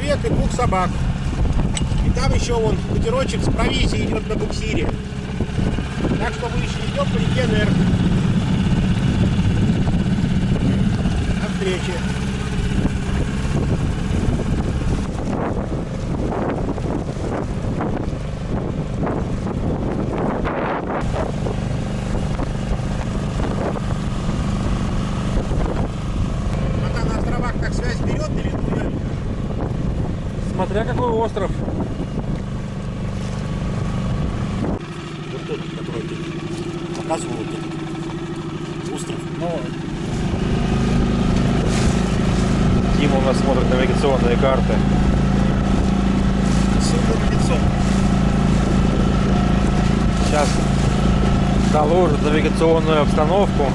человек и двух собак. И там еще вон катерочек с провизией идет на буксире. Так что мы еще идем по реке Нер. До встречи. А там на островах так связь берет или не берет? Смотря какой остров. Вот тот, который ты показывал, вот этот остров. Ну, Дима у нас смотрит навигационные карты. Сейчас доложит навигационную обстановку.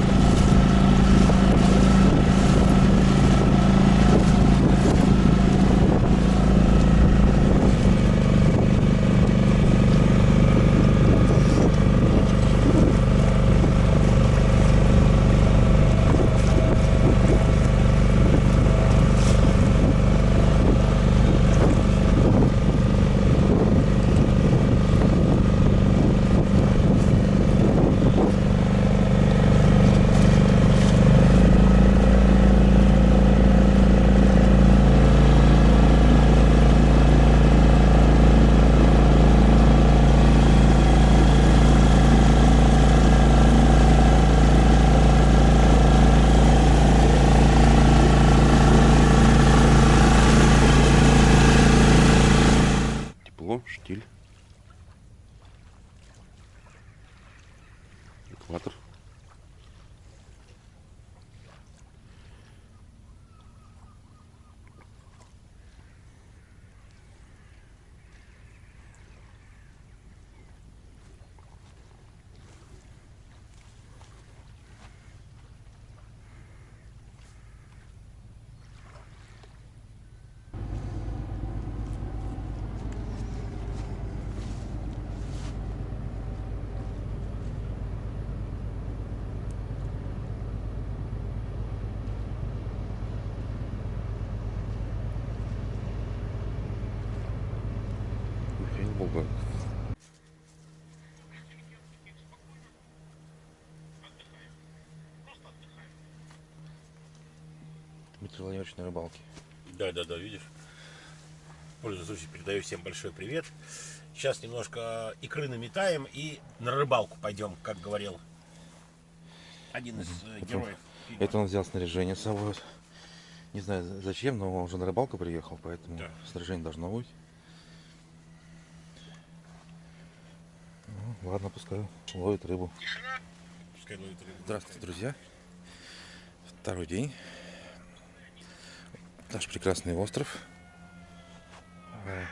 Тепло, штиль. Экватор. Дмитрий Владимирович на рыбалке. Да, да, да, видишь. Пользуясь случаем, передаю всем большой привет. Сейчас немножко икры наметаем и на рыбалку пойдем, как говорил один из э, героев. фильма. Это он взял снаряжение с собой. Не знаю зачем, но он уже на рыбалку приехал, поэтому Да. снаряжение должно быть. Ну, ладно, пускай ловит рыбу. Пускай ловит рыбу. Здравствуйте, друзья. Второй день. Наш прекрасный остров. Э,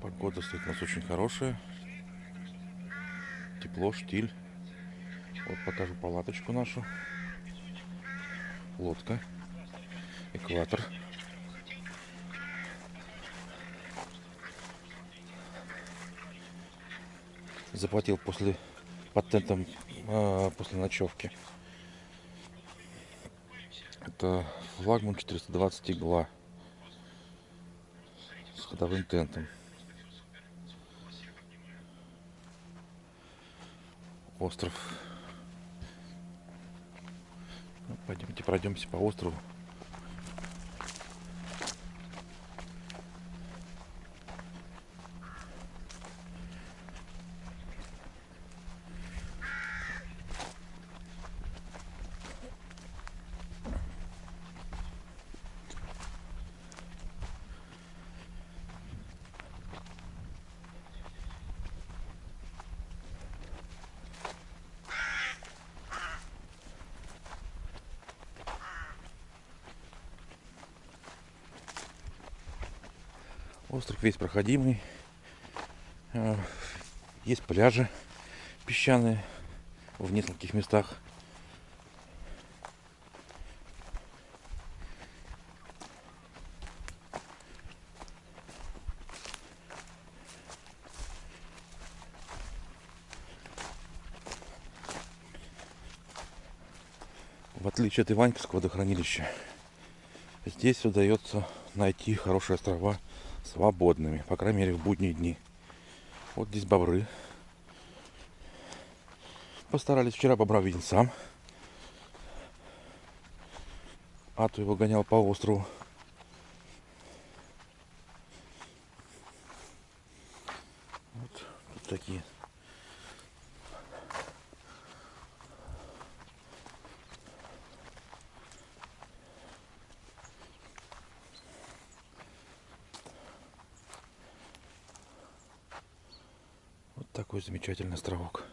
Погода стоит у нас очень хорошая. Тепло, штиль. Вот покажу палаточку нашу. Лодка. Экватор. Заплатил после под тентом а, после ночевки. Это флагман 420 игла с ходовым тентом. остров. Ну, пойдемте пройдемся по острову. Остров весь проходимый. Э, Есть пляжи песчаные в нескольких местах. В отличие от Иваньковского водохранилища, здесь удается найти хорошие острова свободными, по крайней мере в будние дни. Вот здесь бобры. Постарались. Вчера бобра видел сам. А то его гонял по острову. Вот тут такие. Вот такой замечательный островок.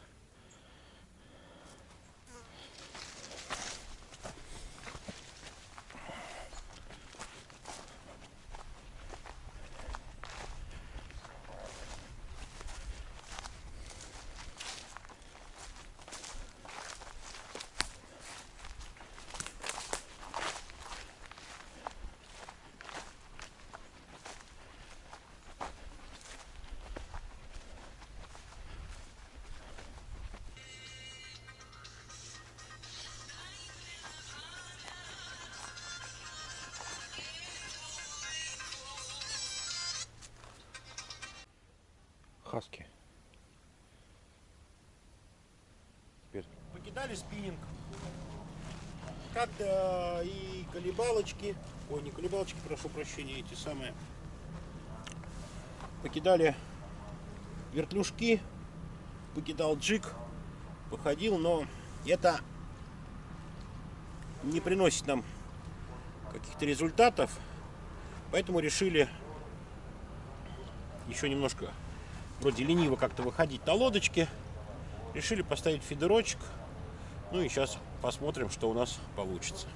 Хаски. Теперь Покидали спиннинг. Как-то и колебалочки, ой, не колебалочки, прошу прощения, эти самые. Покидали вертлюжки, покидал джик, походил, но это не приносит нам каких-то результатов, поэтому решили еще немножко вроде лениво как-то выходить на лодочке. Решили поставить фидерочек. Ну и сейчас посмотрим, что у нас получится.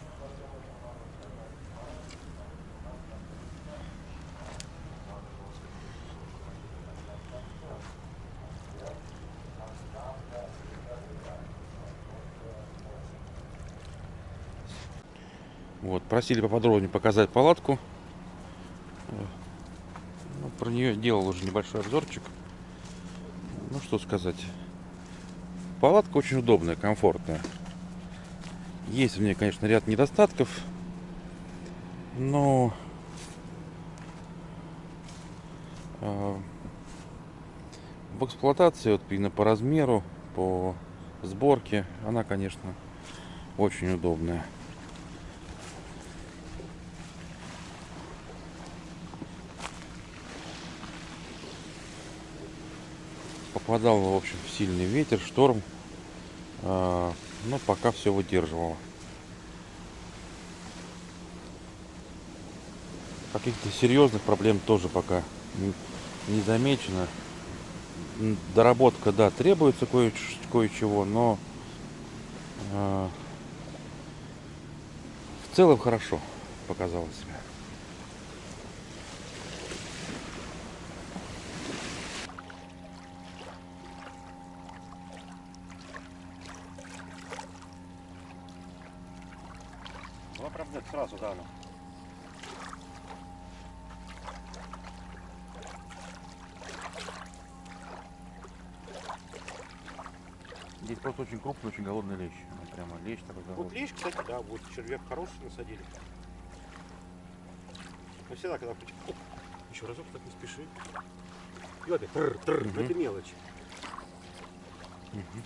Вот, просили поподробнее показать палатку. Ну, про нее делал уже небольшой обзорчик. Что сказать. Палатка очень удобная, комфортная. Есть в ней, конечно, ряд недостатков. Но... э, В эксплуатации, вот именно по размеру, по сборке, она, конечно, очень удобная. Попадал, в общем, сильный ветер, шторм. А, Но пока все выдерживало. Каких-то серьезных проблем тоже пока не- замечено. Доработка, да, требуется кое- кое-чего, но а, в целом хорошо показала себя. Правда сразу, да, ну. Здесь просто очень крупный, очень голодный лещ. Ну, прямо лещ такой Вот голодный. лишь, кстати, да, вот червяк хороший насадили. Но всегда, когда оп, еще разок так не спеши. И вот опять, тррр, тррр, Мгм. это мелочь. Мгм.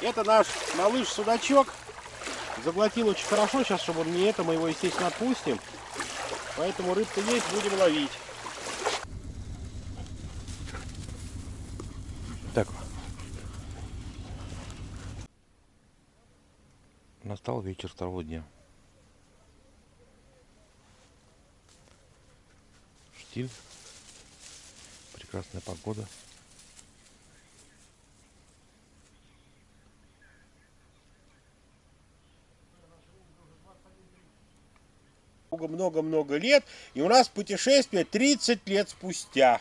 Это наш малыш-судачок. Заглотил очень хорошо. Сейчас, чтобы он не это, мы его, естественно, отпустим. Поэтому рыбка есть, будем ловить. Так. Настал вечер второго дня. Штиль. Прекрасная погода. Много-много-много лет. И у нас путешествие 30 лет спустя.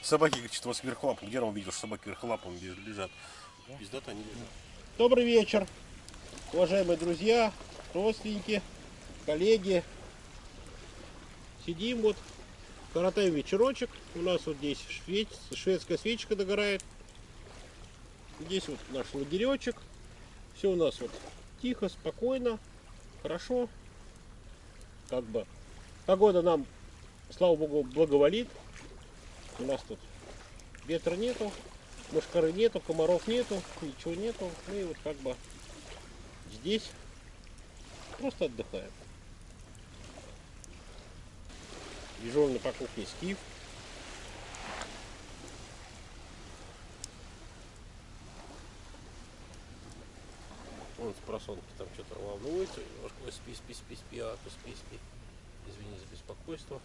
Собаки, что вас верхлапом. Где он видел, что собаки верхлапом лежат? Пиздата они лежат. Добрый вечер, уважаемые друзья, родственники, коллеги. Сидим вот, коротаем вечерочек. У нас вот здесь швед- шведская свечка догорает. Здесь вот наш лагеречек. Все у нас вот тихо, спокойно, хорошо. Как бы погода нам, слава богу, благоволит. У нас тут ветра нету, мушкары нету, комаров нету, ничего нету. Мы вот как бы здесь просто отдыхаем. Дежурный по кухне Стив. Он с просонки там что-то волнуется, немножко Ой, спи, спи, спи, спи, а то спи, спи. Извини за беспокойство.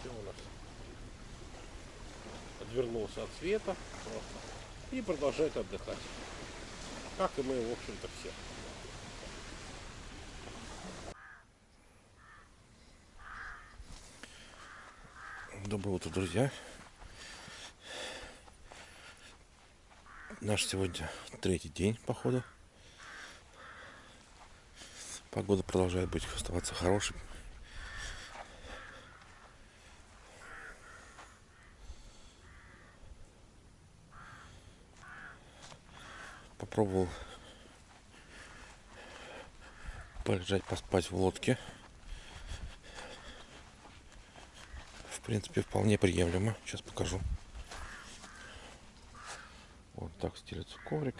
Что у нас? Отвернулся от света просто. и продолжает отдыхать. Как и мы, в общем-то, все. Доброе утро, друзья. Наш сегодня третий день похода. Погода продолжает быть оставаться хорошей. Попробовал полежать, поспать в лодке. Принципе, вполне приемлемо. Сейчас покажу. Вот так стелится коврик.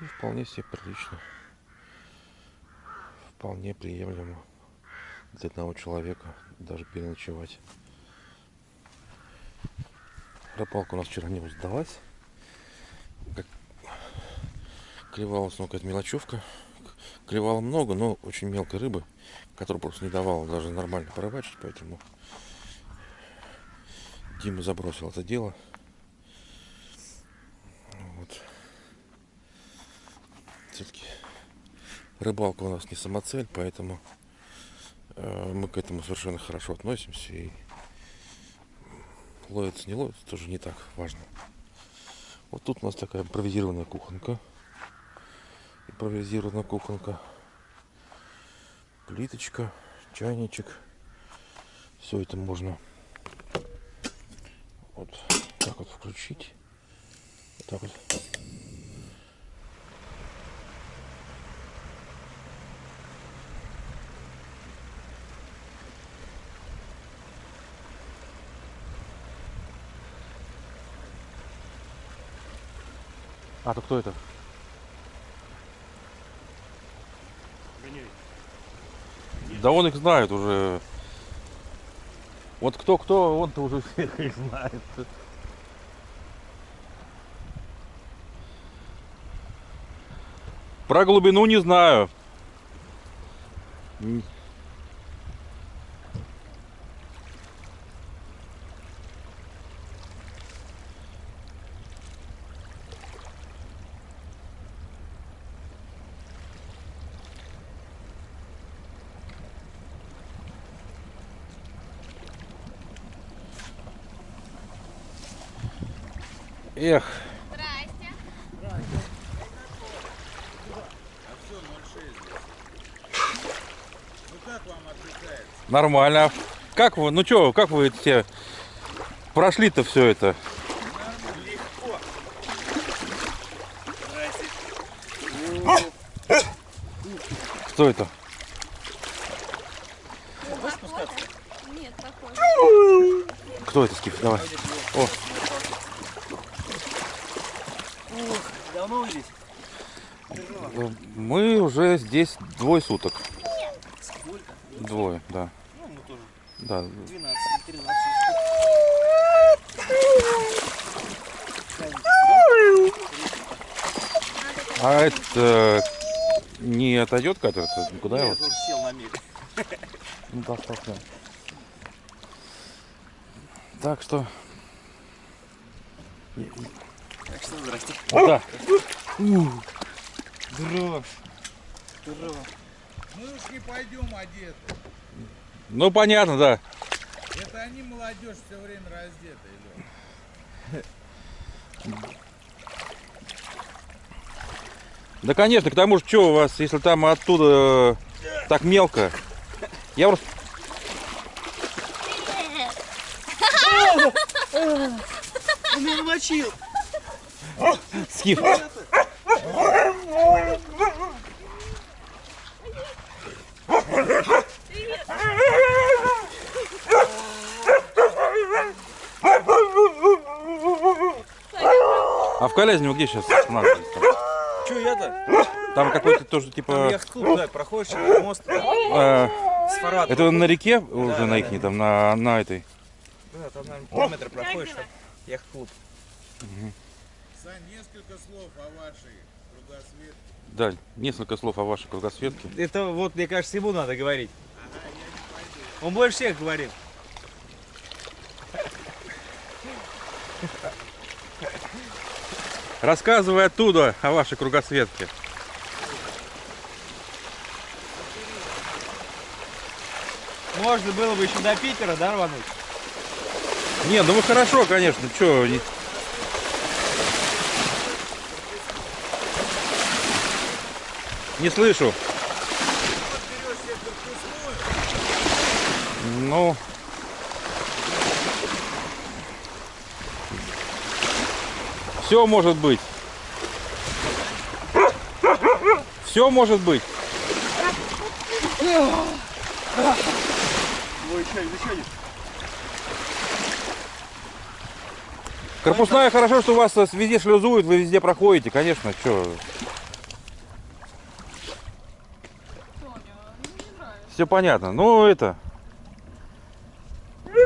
И вполне себе прилично. Вполне приемлемо для одного человека даже переночевать. Рыбалка у нас вчера не удалась. Как клевалась, ну, какая-то мелочевка. Клевало много, но очень мелкой рыбы, которая просто не давала даже нормально порыбачить, поэтому Дима забросил это дело. Вот. Все-таки рыбалка у нас не самоцель, поэтому э, мы к этому совершенно хорошо относимся. И ловится, не ловится, тоже не так важно. Вот тут у нас такая импровизированная кухонка. Импровизированная кухонка. Плиточка, чайничек. Все это можно вот так вот включить. Вот так вот. А, то кто это? Да он их знает уже. Вот кто-кто, он-то уже всех их знает. Про глубину не знаю. Эх. Нормально. Как вы, ну что, как вы все прошли-то все это? Легко. Что это? Кто это, Скиф? Давай. О. Давно вы здесь? э, мы уже здесь двое суток. Сколько? Двое, да. Ну, мы тоже. Да. 12, 13. А это не отойдет катер? Куда его? Он сел на мель. Ну, достаточно. Так что... Так что здрасте. Да. Здорово. Здорово. Мы уж не пойдем одеты. Ну, понятно, да. Это они, молодежь, все время раздетые, Лёх. Да, конечно, к тому же, что у вас, если там оттуда э, так мелко. Я просто... Он меня намочил. Скиф. А в Калязине вы где сейчас останавливаетесь? Че я-то? Там какой-то тоже Там типа... яхт-клуб, да, проходишь через мост э, с Фаратом. это на реке уже да, на да. ихней, там на, на этой. Да, там, наверное, километр проходишь. там Яхт-клуб. Сань, несколько слов о вашей кругосветке. Да, несколько слов о вашей кругосветке. Это вот, мне кажется, ему надо говорить. Он больше всех говорит. Рассказывай оттуда о вашей кругосветке. Можно было бы еще до Питера, да, рвануть? Не, ну вы хорошо, конечно, что... Не слышу. Ну... Все может быть. Все может быть. Ой, что, зачем? Корпусная хорошо, что у вас э, везде шлюзуют, вы везде проходите, конечно, что. Все понятно. Ну это.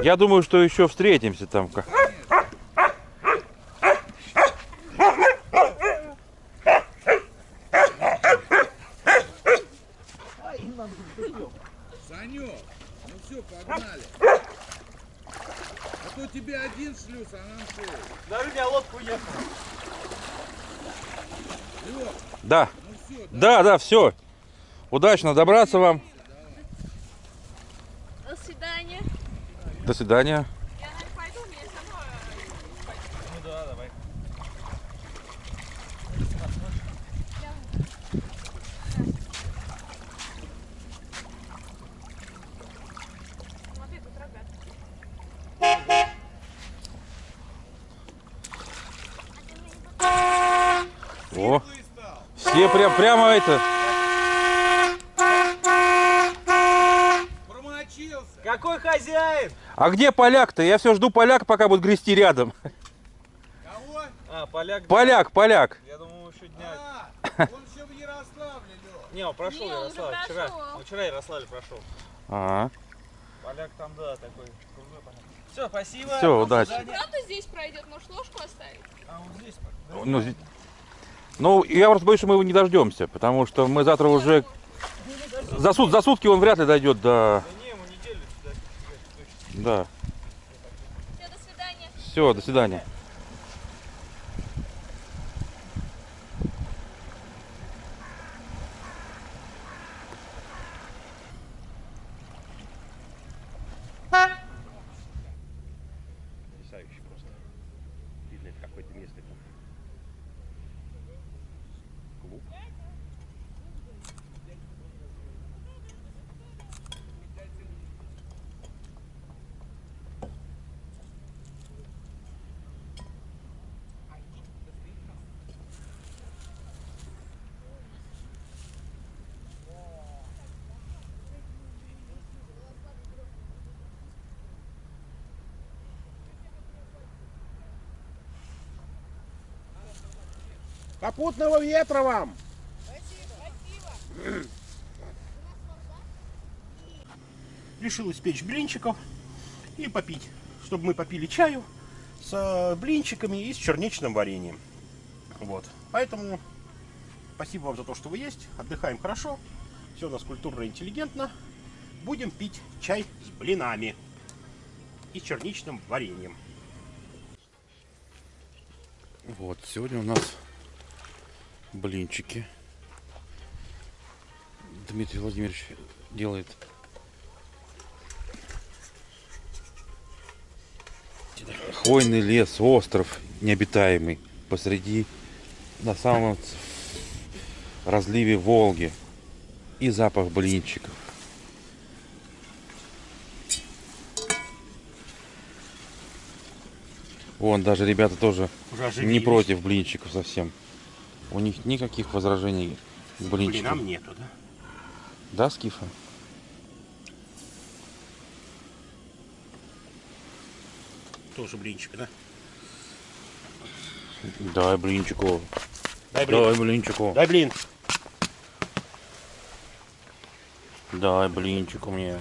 Я думаю, что еще встретимся там. как- Санек, ну все, погнали. А то тебе один шлюз, а нам шесть. Даже у меня лодка уехала. Лёх, Да, ну все, да, да, все. Удачно добраться вам. До свидания. До свидания. Я, наверное, пойду, мне самой Ну да, давай. Смотри, тут рогат. О, все прям, прямо это. Хозяин? А где поляк-то? Я все жду поляка, пока будет грести рядом. Кого? А, поляк. Поляк, поляк. Я думал, еще дня. А, он еще в Ярославле, Лёх. Не, он прошел Не, он вчера. прошел. Он вчера Ярославль прошел. Ага. Поляк там, да, такой крутой поляк. Все, спасибо. Всё, До удачи. Правда здесь пройдет? Может, ложку оставить? А, вот здесь. Ну, зи- ну, я просто боюсь, что мы его не дождемся, потому что мы завтра уже... За, сут- за сутки он вряд ли дойдет до... Да не, ему неделю сюда. точно. Да. Все, до свидания. Все, до свидания. Попутного ветра вам! Решил испечь блинчиков и попить, чтобы мы попили чаю с э, блинчиками и с черничным вареньем. Вот. Поэтому спасибо вам за то, что вы есть. Отдыхаем хорошо. Все у нас культурно и интеллигентно. Будем пить чай с блинами и черничным вареньем. Вот, сегодня у нас блинчики. Дмитрий Владимирович делает. Хвойный лес, остров необитаемый посреди на самом разливе Волги. И запах блинчиков. Вон, даже ребята тоже Уже не против блинчиков совсем. У них никаких возражений к блинчикам. Блинам нету, да? Да, Скифа? Тоже блинчик, да? Дай блинчику. Дай блин. Дай блинчику. Дай блин. Дай блинчику мне.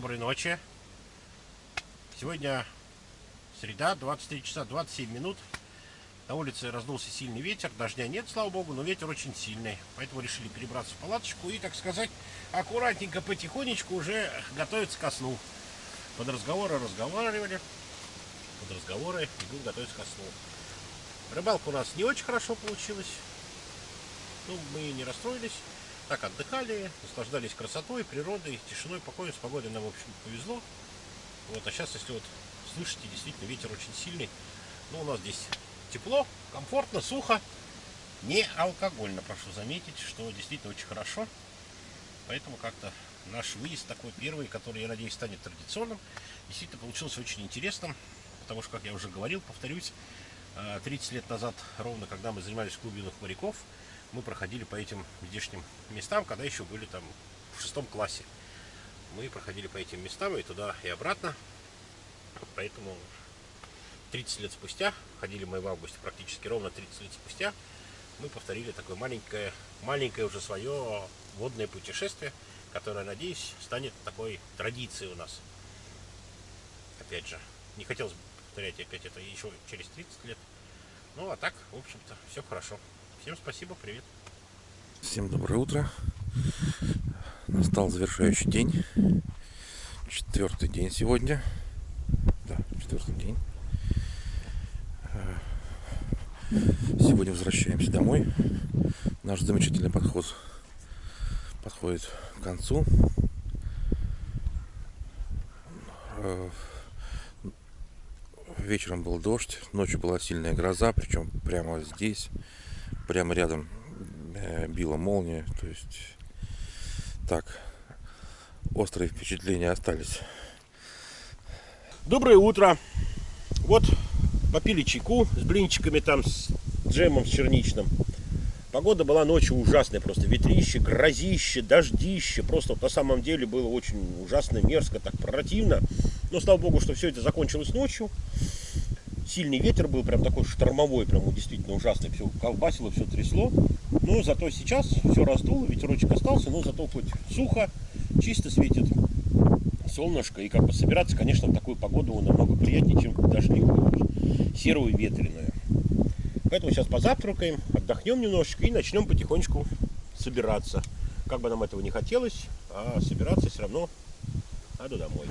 Доброй ночи. Сегодня среда, 23 часа 27 минут. На улице раздулся сильный ветер, дождя нет, слава богу, но ветер очень сильный. Поэтому решили перебраться в палаточку и, так сказать, аккуратненько, потихонечку уже готовиться ко сну. Под разговоры разговаривали, под разговоры и будем готовиться ко сну. Рыбалка у нас не очень хорошо получилась. Ну, мы не расстроились. Так отдыхали, наслаждались красотой, природой, тишиной, покоем, с погодой нам, в общем, повезло. Вот, а сейчас, если вот слышите, действительно ветер очень сильный. Ну, у нас здесь тепло, комфортно, сухо, не алкогольно, прошу заметить, что действительно очень хорошо. Поэтому как-то наш выезд такой первый, который, я надеюсь, станет традиционным, действительно получился очень интересным. Потому что, как я уже говорил, повторюсь, э, 30 лет назад, ровно когда мы занимались клубе моряков, мы проходили по этим здешним местам, когда еще были там в шестом классе. Мы проходили по этим местам и туда, и обратно. Поэтому 30 лет спустя, ходили мы в августе практически ровно 30 лет спустя, мы повторили такое маленькое, маленькое уже свое водное путешествие, которое, надеюсь, станет такой традицией у нас. Опять же, не хотелось бы повторять опять это еще через 30 лет. Ну, а так, в общем-то, все хорошо. Всем спасибо, привет. Всем доброе утро. Настал завершающий день. Четвертый день сегодня. Да, четвертый день. Э, Сегодня возвращаемся домой. Наш замечательный подход подходит к концу. Э, Вечером был дождь, ночью была сильная гроза, причем прямо здесь, прямо рядом э, била молния. То есть так, острые впечатления остались. Доброе утро. Вот попили чайку с блинчиками там, с джемом с черничным. Погода была ночью ужасная, просто ветрище, грозище, дождище. Просто вот на самом деле было очень ужасно, мерзко, так противно. Но слава богу, что все это закончилось ночью. Сильный ветер был, прям такой штормовой, прям действительно ужасный. Все колбасило, все трясло. Но зато сейчас все раздуло, ветерочек остался, но зато хоть сухо, чисто светит солнышко. И как бы собираться, конечно, в такую погоду намного приятнее, чем дождливую, серую, ветреную. Поэтому сейчас позавтракаем, отдохнем немножечко и начнем потихонечку собираться. Как бы нам этого не хотелось, а собираться все равно надо домой.